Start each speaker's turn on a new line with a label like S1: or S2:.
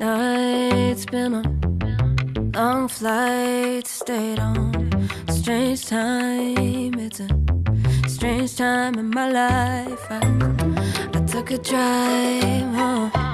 S1: Late nights, been on long flights, stayed on. Strange time, it's a strange time in my life. I, I took a drive home